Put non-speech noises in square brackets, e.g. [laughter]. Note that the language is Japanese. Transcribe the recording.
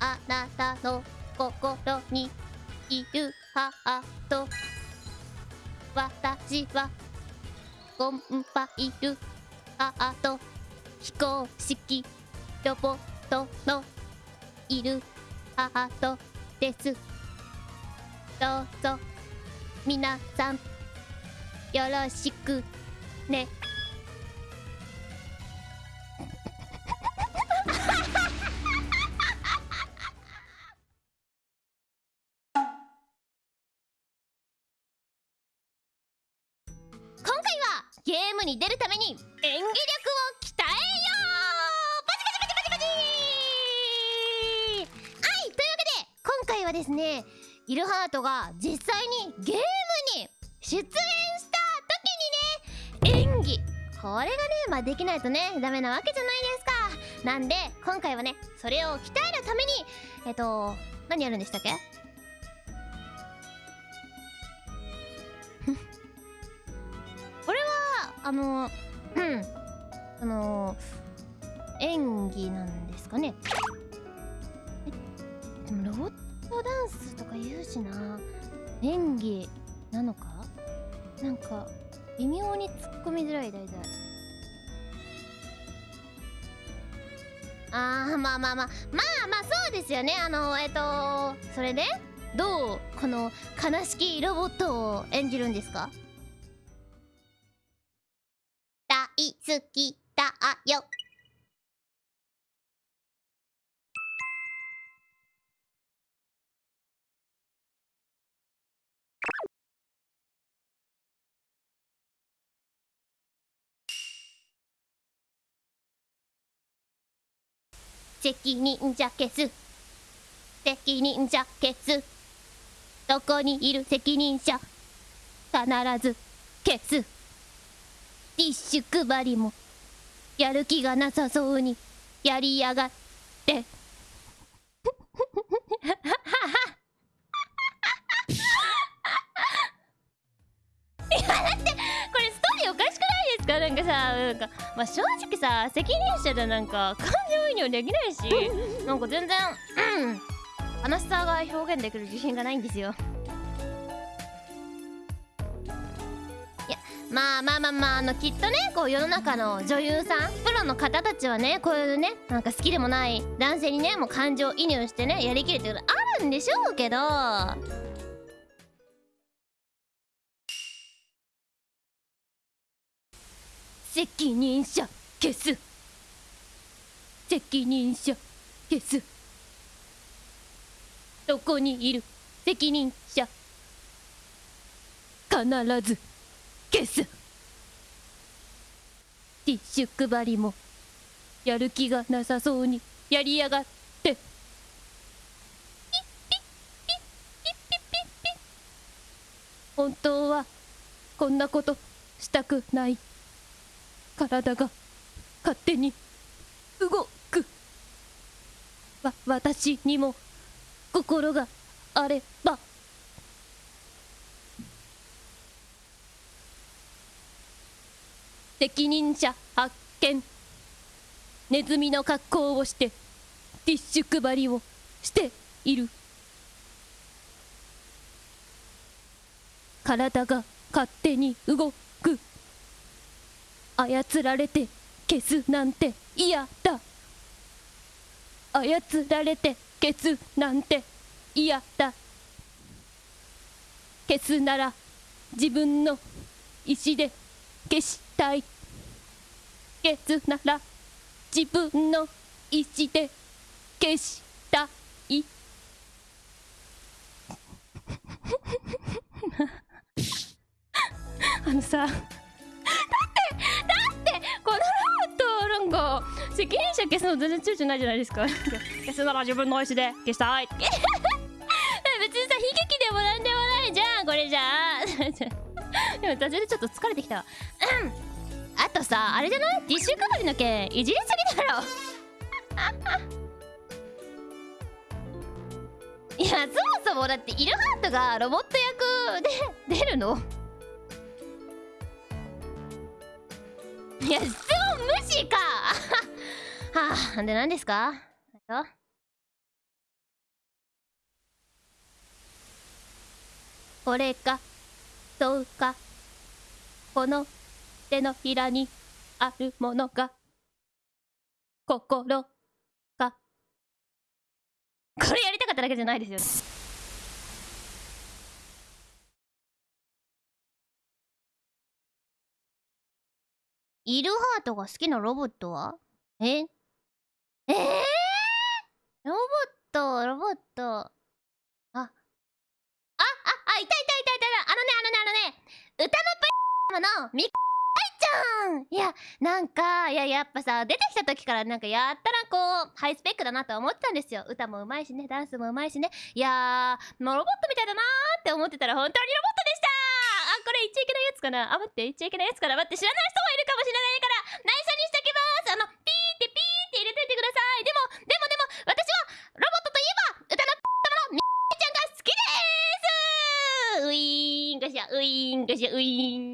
あなたの心にいるハート。私はコンパイルハート。非公式ロボットのいるハートです。どうぞ。皆さんよろしくね。ゲームに出るために演技力を鍛えようバチバチバチバチバチはいというわけで今回はですねイルハートが実際にゲームに出演した時にね演技これがねまあできないとねダメなわけじゃないですかなんで今回はねそれを鍛えるためにえっと何やるんでしたっけあのうん。あの演技なんですかね。えでもロボットダンスとか言うしな。演技なのか？なんか微妙に突っ込みづらい題材あーまあまあまあ。まあまあそうですよね。あのえっとそれで？どう？この悲しきロボットを演じるんですか？大好きだよ。責任者消す。責任者消す。どこにいる責任者？必ず消す。ティッシュ配りもやる気がなさそうにやりやがって。いやだってこれストーリーおかしくないですか？なんかさなんかまあ正直さ責任者でなんか感情移入できないしなんか全然うん。悲しさが表現できる自信がないんですよ。まあまあまあまああのきっとねこう世の中の女優さんプロの方たちはねこういうねなんか好きでもない男性にねもう感情移入してねやりきるってことあるんでしょうけど。責任者消す。責任者消す。どこにいる責任者。必ず消す。ティッシュ配りもやる気がなさそうにやりやがって。本当はこんなことしたくない。体が勝手に動く。わ私にも心があれば。責任者発見。ネズミの格好をしてティッシュ配りをしている。体が勝手に動く。操られて消すなんて嫌だ。操られて消すなんて嫌だ。消すなら自分の意志で消したい。消すなら自分の意志で消したい。[laughs] あのさだってだってこのロボットなんか責任者消すの全然躊躇ないじゃないですか。[laughs] 消すなら自分の意思で消したい。別にさ悲劇でもなんでもないじゃんこれじゃ。あ [laughs] でも途中でちょっと疲れてきたわ。うんあとさあれじゃない？ティッシュ配りの件いじりすぎだろ。いやそもそもだってイルハートがロボット役で出るの？いや質問無視か。はあで何ですか？これかそうかこの手のひらにあるものが心かこれやりたかっただけじゃないですよね。イルハートが好きなロボットは？え？えー、ロボットロボット。あ。あああいたいたいたいたいた。あのねあのねあのね歌のパイのミカちゃんいやなんかいややっぱさ出てきた時からなんかやったらこうハイスペックだなと思ってたんですよ。歌もうまいしねダンスもうまいしね。いやーもうロボットみたいだなーって思ってたら本当にロボットでしたあこれ言っちゃいけないやつかな。あ待って言っちゃいけないやつかな待って知らない人もいるかもしれないから内緒にしときます。あのピーってピーって入れといてください。でもでもでも私はロボットといえば歌の玉のみちゃんが好きです。ウィーンガシャウィーンガシャウィーン